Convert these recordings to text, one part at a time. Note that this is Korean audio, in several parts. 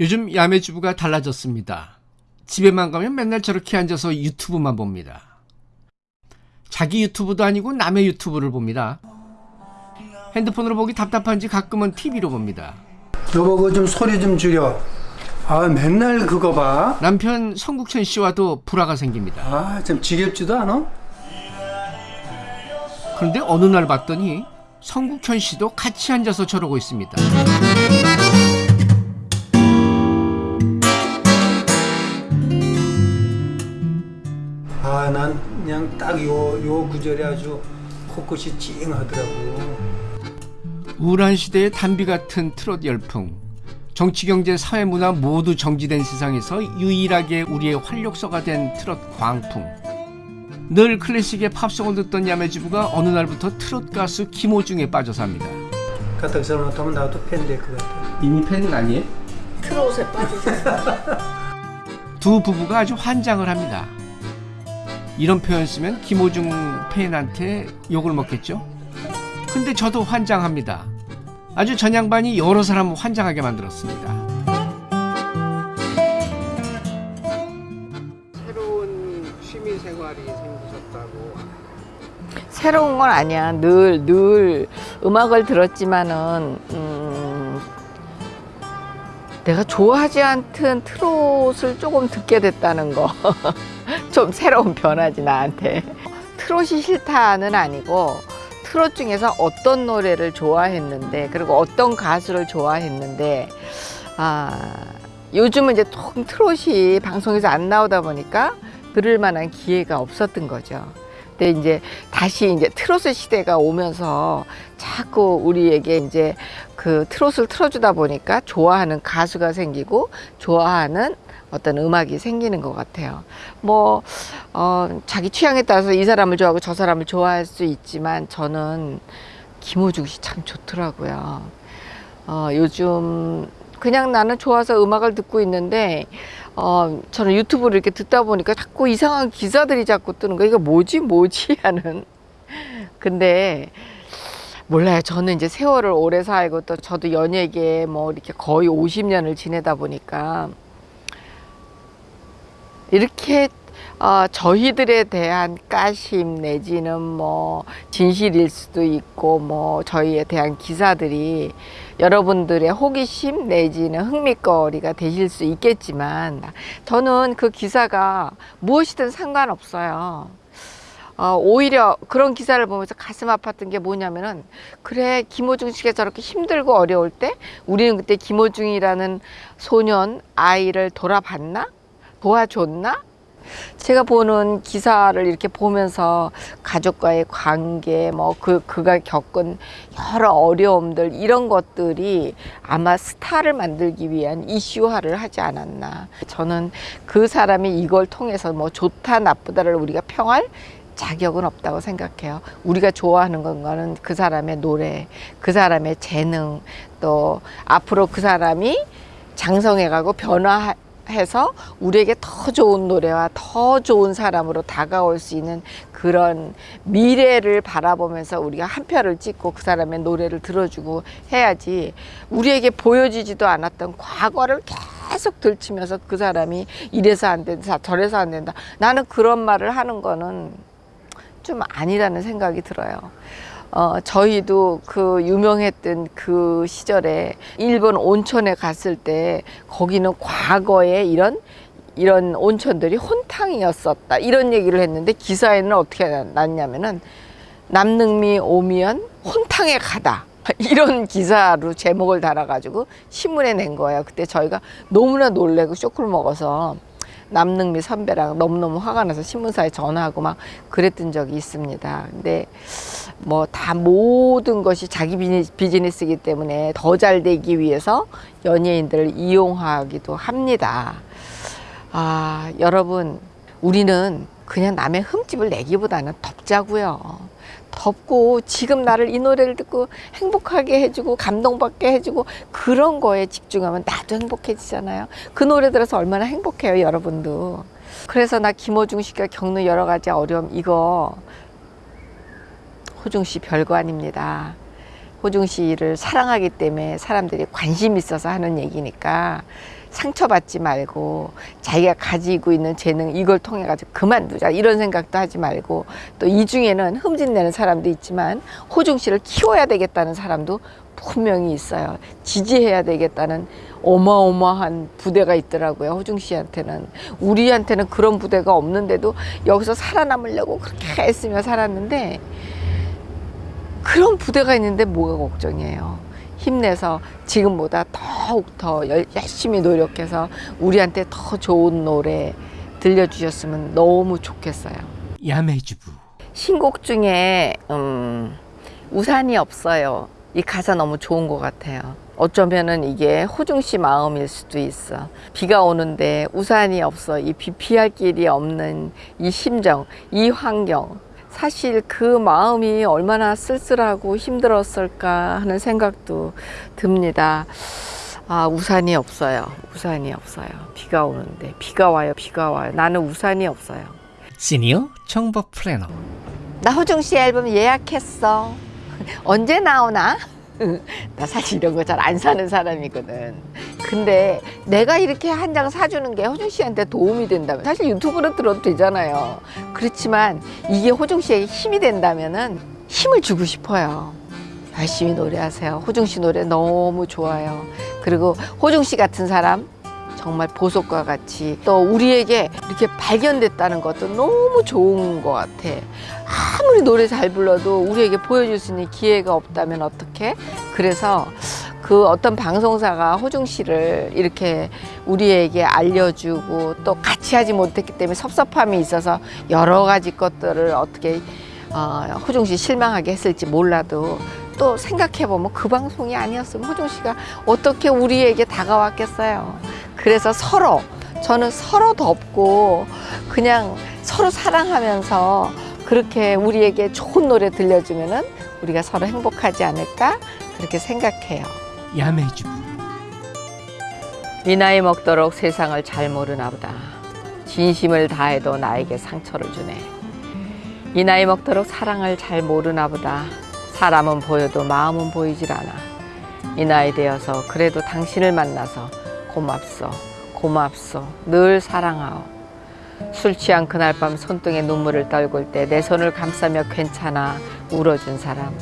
요즘 야매주부가 달라졌습니다. 집에만 가면 맨날 저렇게 앉아서 유튜브만 봅니다. 자기 유튜브도 아니고 남의 유튜브를 봅니다. 핸드폰으로 보기 답답한지 가끔은 TV로 봅니다. 여보 그거 좀 소리 좀 줄여 아 맨날 그거 봐아참 남편 성국천 씨와도 불화가 생깁니다. 아, 지겹지도 않아? 그런데 어느 날 봤더니 성국현 씨도 같이 앉아서 저러고 있습니다. 난 그냥 딱 요 요 구절이 아주 코끝이 찡하더라고 우울한 시대의 단비 같은 트롯 열풍. 정치, 경제, 사회, 문화 모두 정지된 세상에서 유일하게 우리의 활력소가 된 트롯 광풍. 늘 클래식의 팝송을 듣던 야매주부가 어느 날부터 트롯 가수 김호중에 빠져 삽니다. 갖다 써놓다면 나도 팬 될 것 같아 이미 팬은 아니에요? 트롯에 빠지셨어요. 두 부부가 아주 환장을 합니다. 이런 표현 쓰면 김호중 팬한테 욕을 먹겠죠? 근데 저도 환장합니다. 아주 전양반이 여러 사람 환장하게 만들었습니다. 새로운 취미 생활이 생기셨다고. 새로운 건 아니야. 늘, 늘 음악을 들었지만은, 음, 내가 좋아하지 않던 트롯을 조금 듣게 됐다는 거. 좀 새로운 변화지, 나한테. 트롯이 싫다는 아니고, 트롯 중에서 어떤 노래를 좋아했는데, 그리고 어떤 가수를 좋아했는데, 아, 요즘은 이제 통 트롯이 방송에서 안 나오다 보니까 들을 만한 기회가 없었던 거죠. 근데 이제 다시 이제 트로트 시대가 오면서 자꾸 우리에게 이제 그 트롯을 틀어주다 보니까 좋아하는 가수가 생기고 좋아하는 어떤 음악이 생기는 것 같아요. 뭐, 어, 자기 취향에 따라서 이 사람을 좋아하고 저 사람을 좋아할 수 있지만 저는 김호중 씨 참 좋더라고요. 어, 요즘 그냥 나는 좋아서 음악을 듣고 있는데 어, 저는 유튜브를 이렇게 듣다 보니까 자꾸 이상한 기사들이 자꾸 뜨는 거야. 이거 뭐지, 뭐지 하는. 근데 몰라요. 저는 이제 세월을 오래 살고 또 저도 연예계 뭐 이렇게 거의 50년을 지내다 보니까 이렇게 어, 저희들에 대한 까심 내지는 뭐 진실일 수도 있고 뭐 저희에 대한 기사들이 여러분들의 호기심 내지는 흥미거리가 되실 수 있겠지만 저는 그 기사가 무엇이든 상관없어요. 어, 오히려 그런 기사를 보면서 가슴 아팠던 게 뭐냐면은 그래 김호중 씨가 저렇게 힘들고 어려울 때 우리는 그때 김호중이라는 소년 아이를 돌아봤나 도와줬나 제가 보는 기사를 이렇게 보면서 가족과의 관계, 뭐 그, 그가 겪은 여러 어려움들, 이런 것들이 아마 스타를 만들기 위한 이슈화를 하지 않았나. 저는 그 사람이 이걸 통해서 뭐 좋다, 나쁘다를 우리가 평할 자격은 없다고 생각해요. 우리가 좋아하는 건가는 그 사람의 노래, 그 사람의 재능, 또 앞으로 그 사람이 장성해가고 변화 해서 우리에게 더 좋은 노래와 더 좋은 사람으로 다가올 수 있는 그런 미래를 바라보면서 우리가 한 표를 찍고 그 사람의 노래를 들어주고 해야지 우리에게 보여지지도 않았던 과거를 계속 들치면서 그 사람이 이래서 안 된다 저래서 안 된다 나는 그런 말을 하는 거는 좀 아니라는 생각이 들어요. 어, 저희도 그 유명했던 그 시절에 일본 온천에 갔을 때 거기는 과거에 이런 이런 온천들이 혼탕이었었다 이런 얘기를 했는데 기사에는 어떻게 났냐면은 남능미 오면 혼탕에 가다 이런 기사로 제목을 달아가지고 신문에 낸 거예요. 그때 저희가 너무나 놀래고 쇼크를 먹어서 남능미 선배랑 너무너무 화가 나서 신문사에 전화하고 막 그랬던 적이 있습니다. 근데 뭐 다 모든 것이 자기 비즈니스이기 때문에 더 잘 되기 위해서 연예인들을 이용하기도 합니다. 아, 여러분, 우리는 그냥 남의 흠집을 내기보다는 덮자고요. 덥고 지금 나를 이 노래를 듣고 행복하게 해주고 감동받게 해주고 그런 거에 집중하면 나도 행복해지잖아요. 그 노래 들어서 얼마나 행복해요, 여러분도. 그래서 나 김호중 씨가 겪는 여러 가지 어려움 이거 호중 씨 별거 아닙니다. 호중 씨를 사랑하기 때문에 사람들이 관심 있어서 하는 얘기니까 상처받지 말고 자기가 가지고 있는 재능 이걸 통해 가지고 그만두자 이런 생각도 하지 말고 또 이 중에는 흠집내는 사람도 있지만 호중 씨를 키워야 되겠다는 사람도 분명히 있어요. 지지해야 되겠다는 어마어마한 부대가 있더라고요. 호중 씨한테는 우리한테는 그런 부대가 없는데도 여기서 살아남으려고 그렇게 애쓰며 살았는데 그런 부대가 있는데 뭐가 걱정이에요. 힘내서 지금보다 더욱 더 열- 열심히 노력해서 우리한테 더 좋은 노래 들려주셨으면 너무 좋겠어요. 야매주부. 신곡 중에 음, 우산이 없어요. 이 가사 너무 좋은 것 같아요. 어쩌면은 이게 호중 씨 마음일 수도 있어. 비가 오는데 우산이 없어. 이 비 피할 길이 없는 이 심정, 이 환경. 사실 그 마음이 얼마나 쓸쓸하고 힘들었을까 하는 생각도 듭니다. 아, 우산이 없어요. 우산이 없어요. 비가 오는데. 비가 와요. 비가 와요. 나는 우산이 없어요. 시니어 정보 플래너. 나 호중 씨 앨범 예약했어. 언제 나오나? 나 사실 이런 거 잘 안 사는 사람이거든. 근데 내가 이렇게 한 장 사주는 게 호중 씨한테 도움이 된다면 사실 유튜브로 들어도 되잖아요. 그렇지만 이게 호중 씨에게 힘이 된다면 은 힘을 주고 싶어요. 열심히 노래하세요. 호중 씨 노래 너무 좋아요. 그리고 호중 씨 같은 사람 정말 보석과 같이 또 우리에게 이렇게 발견됐다는 것도 너무 좋은 것 같아. 아무리 노래 잘 불러도 우리에게 보여줄 수 있는 기회가 없다면 어떡해? 그래서 그 어떤 방송사가 호중 씨를 이렇게 우리에게 알려주고 또 같이 하지 못했기 때문에 섭섭함이 있어서 여러 가지 것들을 어떻게 어, 호중 씨 실망하게 했을지 몰라도 또 생각해보면 그 방송이 아니었으면 호중 씨가 어떻게 우리에게 다가왔겠어요. 그래서 서로 저는 서로 덮고 그냥 서로 사랑하면서 그렇게 우리에게 좋은 노래 들려주면은 우리가 서로 행복하지 않을까 그렇게 생각해요. 야매주부. 이 나이 먹도록 세상을 잘 모르나 보다. 진심을 다해도 나에게 상처를 주네. 이 나이 먹도록 사랑을 잘 모르나 보다. 사람은 보여도 마음은 보이질 않아. 이 나이 되어서 그래도 당신을 만나서 고맙소, 고맙소, 늘 사랑하오. 술 취한 그날 밤 손등에 눈물을 떨굴 때 내 손을 감싸며 괜찮아 울어준 사람.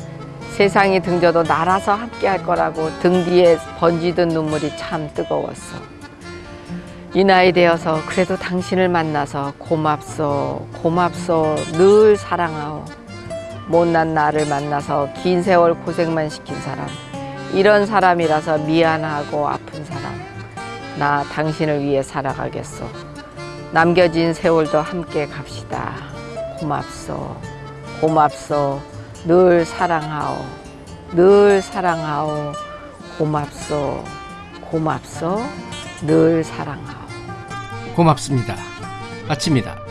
세상이 등져도 날아서 함께 할 거라고 등 뒤에 번지던 눈물이 참 뜨거웠어. 이 나이 되어서 그래도 당신을 만나서 고맙소, 고맙소, 늘 사랑하오. 못난 나를 만나서 긴 세월 고생만 시킨 사람. 이런 사람이라서 미안하고 아픈 사람. 나 당신을 위해 살아가겠소. 남겨진 세월도 함께 갑시다. 고맙소, 고맙소, 늘 사랑하오, 늘 사랑하오, 고맙소, 고맙소, 늘 사랑하오. 고맙습니다. 마칩니다.